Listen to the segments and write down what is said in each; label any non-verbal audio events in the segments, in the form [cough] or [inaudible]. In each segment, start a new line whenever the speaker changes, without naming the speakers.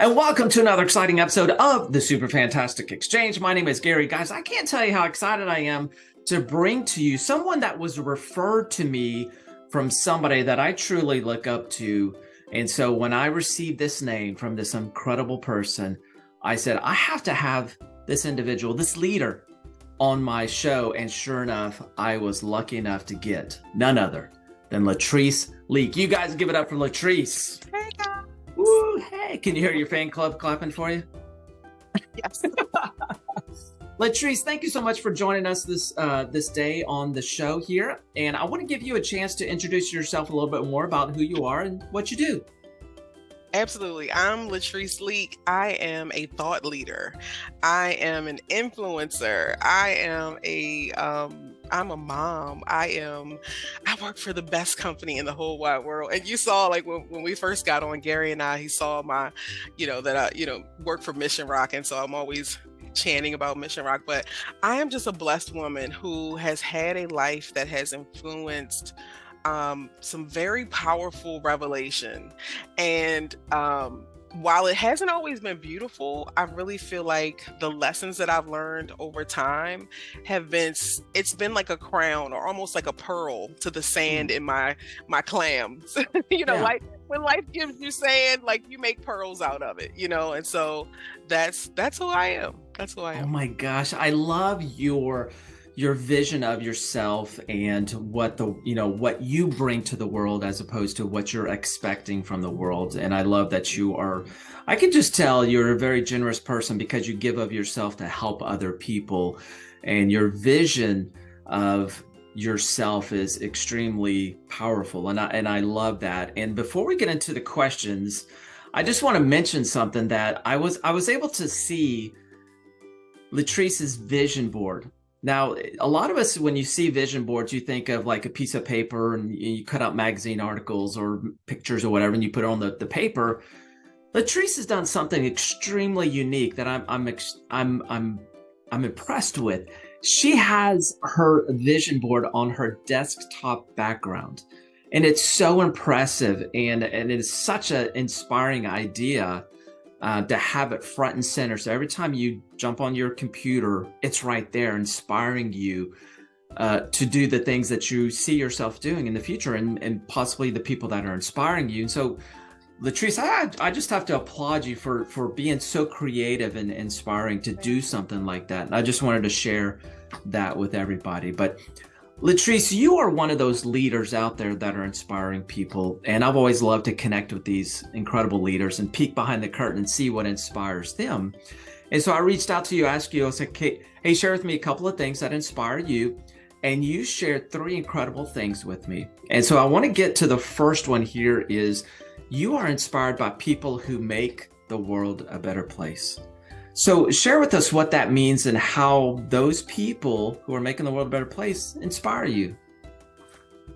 and welcome to another exciting episode of the Super Fantastic Exchange. My name is Gary. Guys, I can't tell you how excited I am to bring to you someone that was referred to me from somebody that I truly look up to. And so when I received this name from this incredible person, I said, I have to have this individual, this leader on my show. And sure enough, I was lucky enough to get none other than Latrice Leak. You guys give it up for Latrice.
Hey
hey, can you hear your fan club clapping for you?
Yes. [laughs]
Latrice, thank you so much for joining us this uh, this day on the show here. And I want to give you a chance to introduce yourself a little bit more about who you are and what you do.
Absolutely. I'm Latrice Leak. I am a thought leader. I am an influencer. I am a um I'm a mom. I am I work for the best company in the whole wide world. And you saw like when, when we first got on Gary and I, he saw my, you know, that I, you know, work for Mission Rock. And so I'm always chanting about Mission Rock, but I am just a blessed woman who has had a life that has influenced um, some very powerful revelation. And um, while it hasn't always been beautiful, I really feel like the lessons that I've learned over time have been it's been like a crown or almost like a pearl to the sand mm. in my my clams. [laughs] you know, yeah. like when life gives you sand, like you make pearls out of it, you know? And so that's that's who I am. That's who I
oh
am.
Oh my gosh, I love your your vision of yourself and what the you know what you bring to the world as opposed to what you're expecting from the world. And i love that you are i can just tell you're a very generous person because you give of yourself to help other people. And your vision of yourself is extremely powerful. And i and i love that. And before we get into the questions i just want to mention something that i was i was able to see latrice's vision board now, a lot of us, when you see vision boards, you think of like a piece of paper and you cut out magazine articles or pictures or whatever, and you put it on the, the paper. Latrice has done something extremely unique that I'm I'm I'm I'm I'm impressed with. She has her vision board on her desktop background, and it's so impressive and and it is such an inspiring idea uh, to have it front and center. So every time you jump on your computer, it's right there, inspiring you uh, to do the things that you see yourself doing in the future, and and possibly the people that are inspiring you. And so, Latrice, I I just have to applaud you for for being so creative and inspiring to do something like that. And I just wanted to share that with everybody. But Latrice, you are one of those leaders out there that are inspiring people. And I've always loved to connect with these incredible leaders and peek behind the curtain and see what inspires them. And so I reached out to you, asked you, I said, hey, share with me a couple of things that inspire you. And you shared three incredible things with me. And so I want to get to the first one here is you are inspired by people who make the world a better place. So share with us what that means and how those people who are making the world a better place inspire you.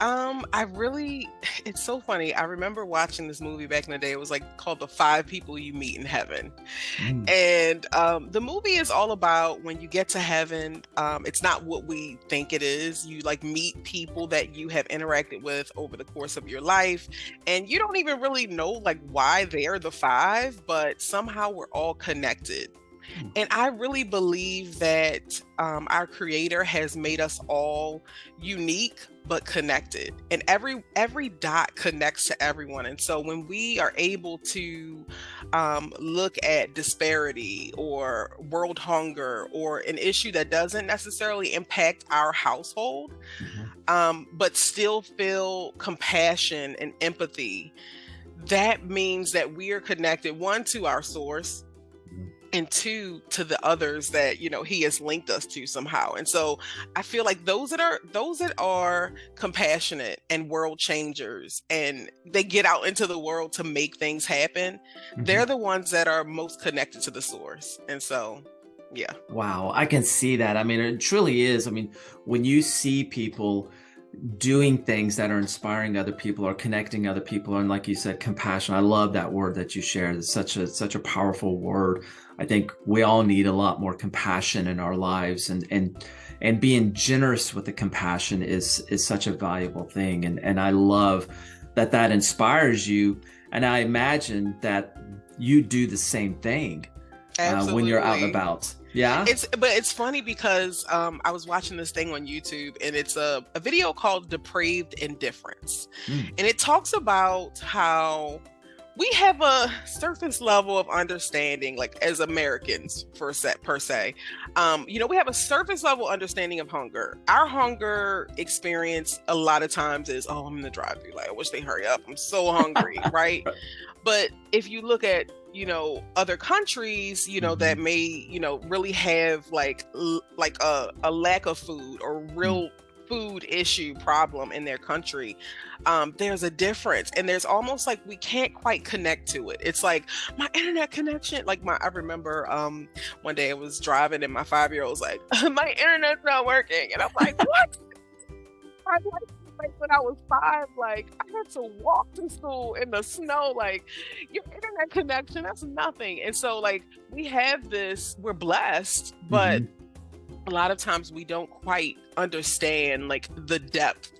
Um, I really, [laughs] it's so funny. I remember watching this movie back in the day. It was like called The Five People You Meet in Heaven. Mm. And um, the movie is all about when you get to heaven, um, it's not what we think it is. You like meet people that you have interacted with over the course of your life. And you don't even really know like why they're the five, but somehow we're all connected. And I really believe that um, our creator has made us all unique but connected and every every dot connects to everyone and so when we are able to um, look at disparity or world hunger or an issue that doesn't necessarily impact our household mm-hmm. um, but still feel compassion and empathy that means that we are connected one to our source and two to the others that you know he has linked us to somehow. And so i feel like those that are those that are compassionate and world changers and they get out into the world to make things happen mm-hmm. they're the ones that are most connected to the source. And so yeah.
Wow i can see that. I mean it truly is. I mean when you see people doing things that are inspiring other people or connecting other people. And like you said compassion. I love that word that you shared. It's such a such a powerful word. I think we all need a lot more compassion in our lives. And and and being generous with the compassion is is such a valuable thing. And and i love that that inspires you. And i imagine that you do the same thing uh, when you're out and about yeah?
It's but it's funny because um, i was watching this thing on youtube and it's a, a video called depraved indifference. Mm. and it talks about how we have a surface level of understanding like as americans for set per se. Um, you know we have a surface level understanding of hunger. Our hunger experience a lot of times is oh i'm in the drive through like i wish they hurry up. I'm so hungry [laughs] right. But if you look at you know other countries you know mm-hmm. that may you know really have like l- like a, a lack of food or real mm-hmm food issue problem in their country um, there's a difference and there's almost like we can't quite connect to it. It's like my internet connection like my i remember um, one day i was driving and my five year old was like [laughs] my internet's not working and i'm like [laughs] what like when I was five, like I had to walk to school in the snow. Like your internet connection, that's nothing. And so, like we have this, we're blessed, but mm-hmm a lot of times we don't quite understand like the depth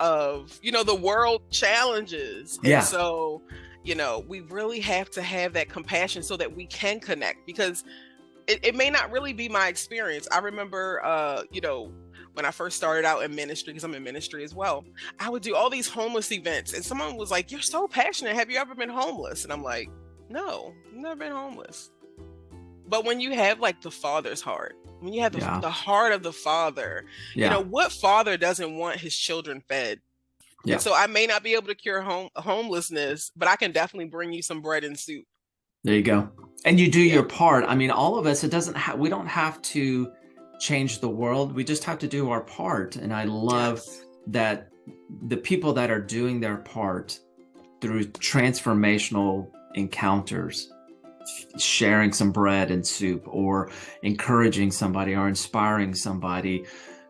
of you know the world challenges yeah. and so you know we really have to have that compassion so that we can connect because it, it may not really be my experience i remember uh you know when I first started out in ministry, because I'm in ministry as well, I would do all these homeless events. And someone was like, You're so passionate. Have you ever been homeless? And I'm like, No, never been homeless. But when you have like the father's heart, when you have the, yeah. the heart of the father yeah. you know what father doesn't want his children fed yeah. so i may not be able to cure home homelessness but i can definitely bring you some bread and soup
there you go and you do yeah. your part i mean all of us it doesn't have we don't have to change the world we just have to do our part and i love yes. that the people that are doing their part through transformational encounters sharing some bread and soup or encouraging somebody or inspiring somebody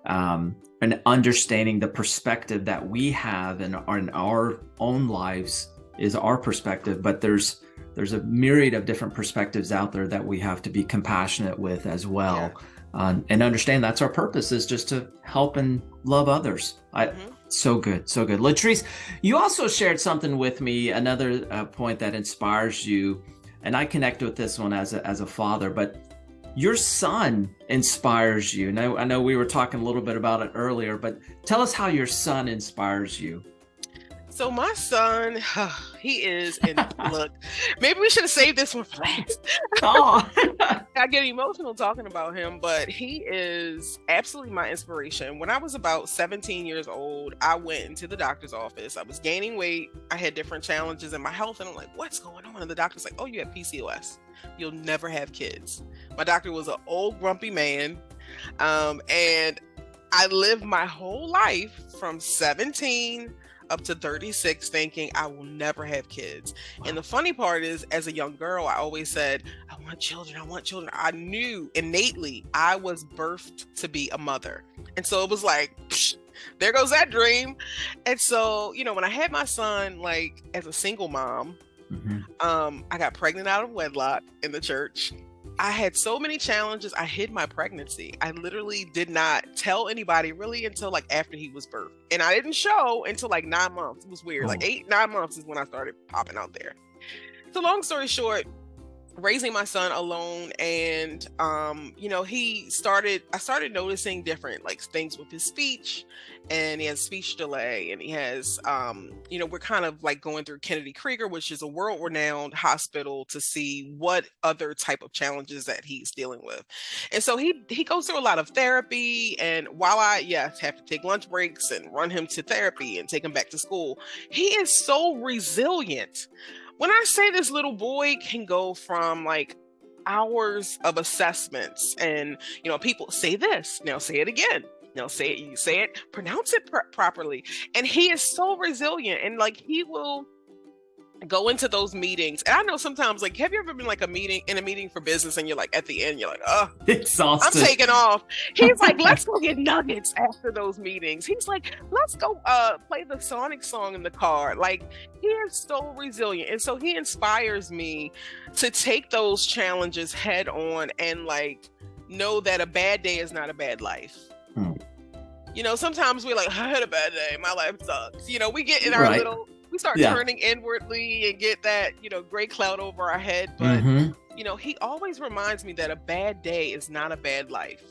um, and understanding the perspective that we have in our, in our own lives is our perspective but there's there's a myriad of different perspectives out there that we have to be compassionate with as well yeah. Um, and understand that's our purpose is just to help and love others I, mm-hmm. so good so good latrice you also shared something with me another uh, point that inspires you and I connect with this one as a, as a father, but your son inspires you. Now, I know we were talking a little bit about it earlier, but tell us how your son inspires you.
So my son, [sighs] he is in look. Maybe we should have saved this one for last. [laughs] oh. [laughs] I get emotional talking about him, but he is absolutely my inspiration. When I was about 17 years old, I went into the doctor's office. I was gaining weight. I had different challenges in my health, and I'm like, "What's going on?" And the doctor's like, "Oh, you have PCOS. You'll never have kids." My doctor was an old grumpy man, um, and I lived my whole life from 17 up to 36 thinking I will never have kids. Wow. And the funny part is, as a young girl, I always said, I want children, I want children. I knew innately I was birthed to be a mother. And so it was like, psh, there goes that dream. And so, you know, when I had my son, like as a single mom, mm-hmm. um, I got pregnant out of wedlock in the church. I had so many challenges. I hid my pregnancy. I literally did not tell anybody really until like after he was birthed. And I didn't show until like nine months. It was weird. Oh. Like eight, nine months is when I started popping out there. So long story short, raising my son alone and um you know he started i started noticing different like things with his speech and he has speech delay and he has um you know we're kind of like going through kennedy krieger which is a world renowned hospital to see what other type of challenges that he's dealing with. And so he he goes through a lot of therapy and while i yes have to take lunch breaks and run him to therapy and take him back to school he is so resilient when I say this little boy can go from like hours of assessments and you know people say this now say it again now say it you say it pronounce it pr- properly and he is so resilient and like he will go into those meetings. And i know sometimes like have you ever been like a meeting in a meeting for business and you're like at the end you're like oh [laughs]
exhausted.
I'm taking off. He's like let's go get nuggets after those meetings. He's like let's go uh play the sonic song in the car. Like he is so resilient. And so he inspires me to take those challenges head on and like know that a bad day is not a bad life. Hmm. you know sometimes we're like [laughs] i had a bad day. My life sucks. You know we get in our right. little we start yeah. turning inwardly and get that you know gray cloud over our head but mm-hmm. you know he always reminds me that a bad day is not a bad life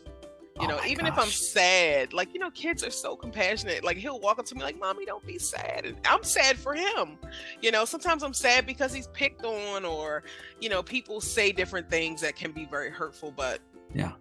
you oh know even gosh. if i'm sad like you know kids are so compassionate like he'll walk up to me like mommy don't be sad and i'm sad for him you know sometimes i'm sad because he's picked on or you know people say different things that can be very hurtful but
yeah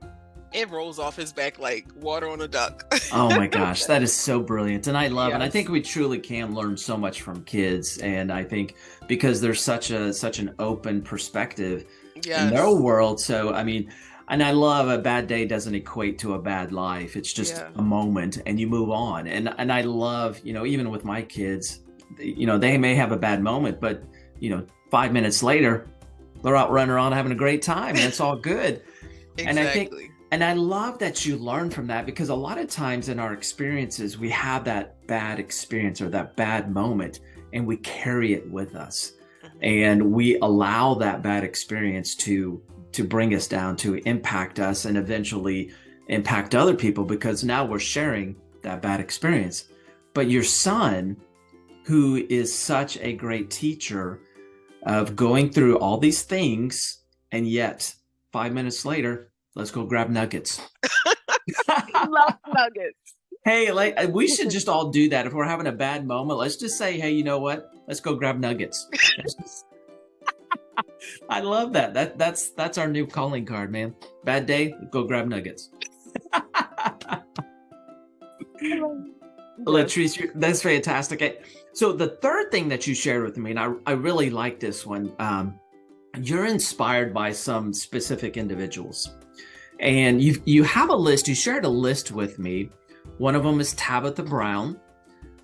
it rolls off his back like water on a duck. [laughs]
oh my gosh, that is so [laughs] brilliant. And I love yes. and I think we truly can learn so much from kids and I think because there's such a such an open perspective yes. in their world. So I mean, and I love a bad day doesn't equate to a bad life. It's just yeah. a moment and you move on. And and I love, you know, even with my kids, you know, they may have a bad moment, but you know, 5 minutes later, they're out running around having a great time and it's all good.
exactly. And I think
and I love that you learn from that because a lot of times in our experiences, we have that bad experience or that bad moment and we carry it with us. Mm-hmm. And we allow that bad experience to to bring us down, to impact us and eventually impact other people because now we're sharing that bad experience. But your son, who is such a great teacher of going through all these things, and yet five minutes later, Let's go grab nuggets. [laughs]
Love nuggets.
Hey, like uh, we should just all do that. If we're having a bad moment, let's just say, "Hey, you know what? Let's go grab nuggets." [laughs] I love that. That that's that's our new calling card, man. Bad day, go grab nuggets. [laughs] Latrice, that's fantastic. So the third thing that you shared with me, and I, I really like this one. Um, you're inspired by some specific individuals. And you you have a list, you shared a list with me. One of them is Tabitha Brown.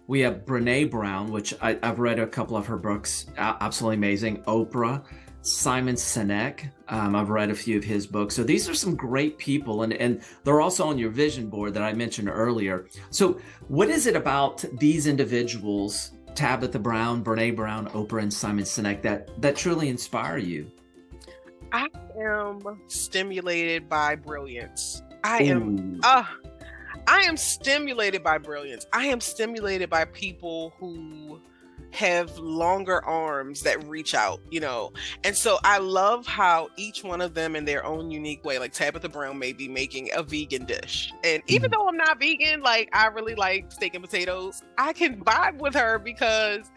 We have Brene Brown, which I, have read a couple of her books, absolutely amazing. Oprah, Simon Sinek, um, I've read a few of his books. So these are some great people, and, and they're also on your vision board that I mentioned earlier. So, what is it about these individuals Tabitha Brown, Brene Brown, Oprah, and Simon Sinek that that truly inspire you?
I am stimulated by brilliance. I am uh I am stimulated by brilliance. I am stimulated by people who have longer arms that reach out, you know. And so I love how each one of them in their own unique way, like Tabitha Brown may be making a vegan dish. And even mm-hmm. though I'm not vegan, like I really like steak and potatoes, I can vibe with her because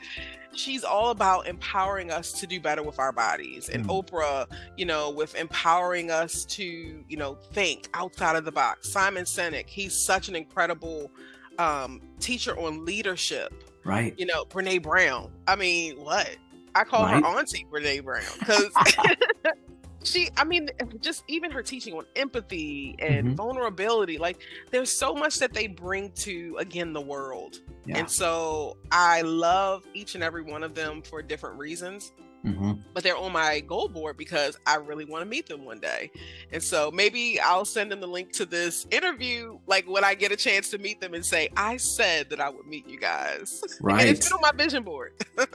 she's all about empowering us to do better with our bodies and mm. oprah you know with empowering us to you know think outside of the box simon sinek he's such an incredible um, teacher on leadership
Right.
You know, Brene Brown. I mean, what? I call right? her Auntie Brene Brown because [laughs] [laughs] she, I mean, just even her teaching on empathy and mm-hmm. vulnerability, like there's so much that they bring to, again, the world. Yeah. And so I love each and every one of them for different reasons. Mm-hmm. But they're on my goal board because I really want to meet them one day. And so maybe I'll send them the link to this interview, like when I get a chance to meet them and say, I said that I would meet you guys.
Right. [laughs]
and it's been on my vision board. [laughs]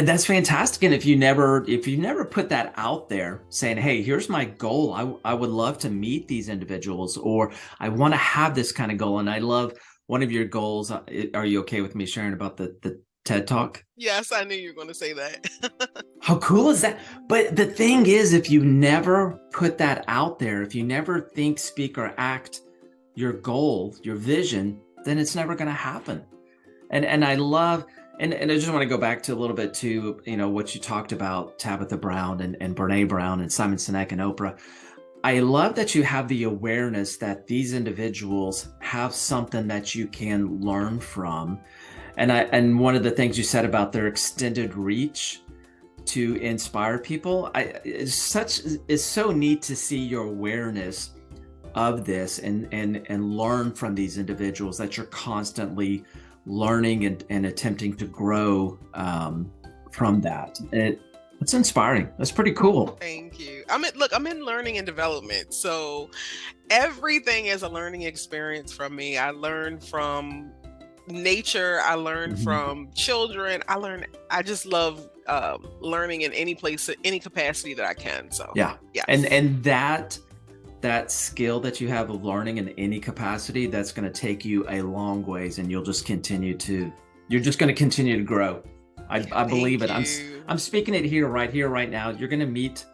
and that's fantastic. And if you never, if you never put that out there saying, Hey, here's my goal. I, I would love to meet these individuals or I want to have this kind of goal. And I love one of your goals. Uh, are you okay with me sharing about the, the TED Talk?
Yes, I knew you were going to say that. [laughs]
How cool is that? But the thing is, if you never put that out there, if you never think, speak, or act your goal, your vision, then it's never going to happen. And and I love and, and I just want to go back to a little bit to you know what you talked about Tabitha Brown and, and Brene Brown and Simon Sinek and Oprah. I love that you have the awareness that these individuals have something that you can learn from and I and one of the things you said about their extended reach to inspire people, I it's such it's so neat to see your awareness of this and and and learn from these individuals that you're constantly learning and, and attempting to grow um, from that. It, it's inspiring. That's pretty cool.
Thank you. I'm in, look, I'm in learning and development. So everything is a learning experience from me. I learn from nature i learn mm-hmm. from children i learn i just love um, learning in any place any capacity that i can so
yeah yeah and and that that skill that you have of learning in any capacity that's going to take you a long ways and you'll just continue to you're just going to continue to grow I, I believe it. I'm I'm speaking it here, right here, right now. You're going to meet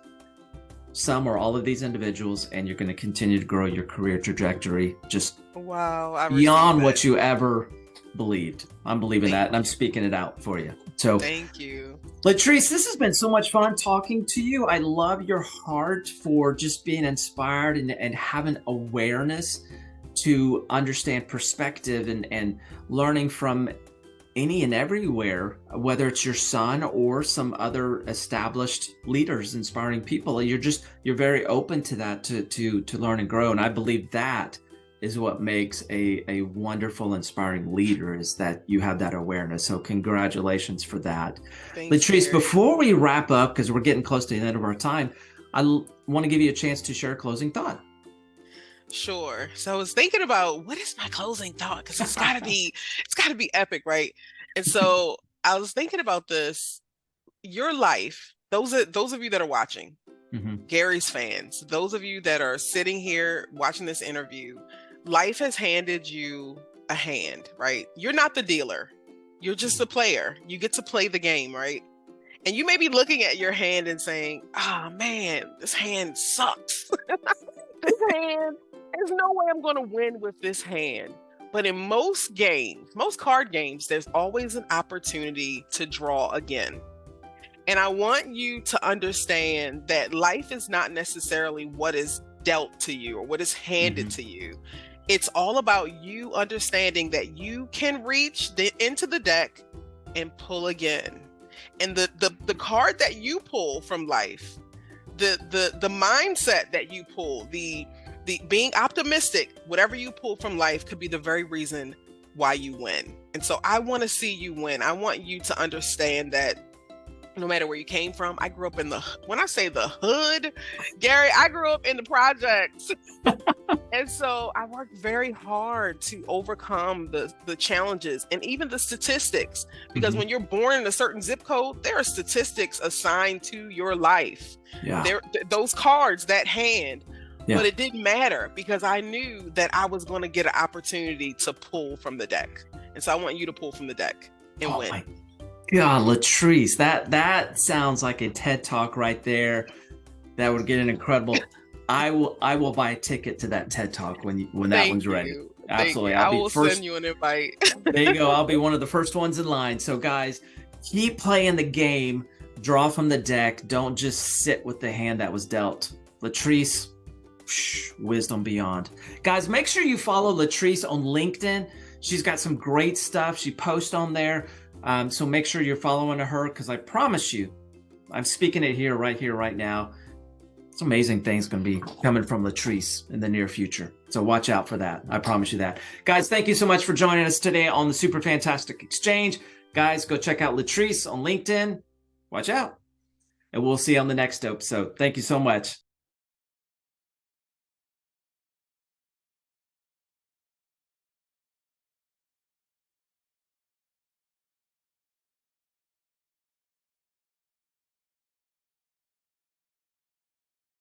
some or all of these individuals, and you're going to continue to grow your career trajectory just
wow
beyond what you ever believed. I'm believing Thank that, and I'm speaking it out for you. So
thank you,
Latrice. This has been so much fun talking to you. I love your heart for just being inspired and, and having awareness to understand perspective and and learning from any and everywhere, whether it's your son or some other established leaders, inspiring people. You're just you're very open to that to to to learn and grow. And I believe that is what makes a a wonderful, inspiring leader is that you have that awareness. So congratulations for that. Thanks, Latrice, before we wrap up, because we're getting close to the end of our time, I want to give you a chance to share a closing thought.
Sure. So I was thinking about what is my closing thought because it's got to be [laughs] it's got to be epic, right? And so I was thinking about this. Your life, those are those of you that are watching, mm-hmm. Gary's fans, those of you that are sitting here watching this interview, life has handed you a hand, right? You're not the dealer. You're just a player. You get to play the game, right? And you may be looking at your hand and saying, "Ah, oh, man, this hand sucks." [laughs] this hand there's no way I'm going to win with this hand. But in most games, most card games, there's always an opportunity to draw again. And I want you to understand that life is not necessarily what is dealt to you or what is handed mm-hmm. to you. It's all about you understanding that you can reach the, into the deck and pull again. And the, the the card that you pull from life, the the the mindset that you pull, the the being optimistic, whatever you pull from life could be the very reason why you win. And so I want to see you win. I want you to understand that no matter where you came from, I grew up in the when I say the hood, Gary, I grew up in the projects. [laughs] and so I worked very hard to overcome the the challenges and even the statistics because mm-hmm. when you're born in a certain zip code, there are statistics assigned to your life. Yeah. There th- those cards, that hand yeah. But it didn't matter because I knew that I was going to get an opportunity to pull from the deck. And so I want you to pull from the deck and oh win. My
God, Latrice, that that sounds like a TED talk right there. That would get an incredible. I will I will buy a ticket to that TED talk when you, when that one's ready. You. Absolutely,
I'll I will first, send you an invite. [laughs]
there you go. I'll be [laughs] one of the first ones in line. So guys, keep playing the game. Draw from the deck. Don't just sit with the hand that was dealt. Latrice, wisdom beyond. Guys, make sure you follow Latrice on LinkedIn. She's got some great stuff. She posts on there. Um, so make sure you're following her because I promise you, I'm speaking it here, right here, right now. Some amazing things going to be coming from Latrice in the near future. So watch out for that. I promise you that. Guys, thank you so much for joining us today on the Super Fantastic Exchange. Guys, go check out Latrice on LinkedIn. Watch out. And we'll see you on the next episode. Thank you so much.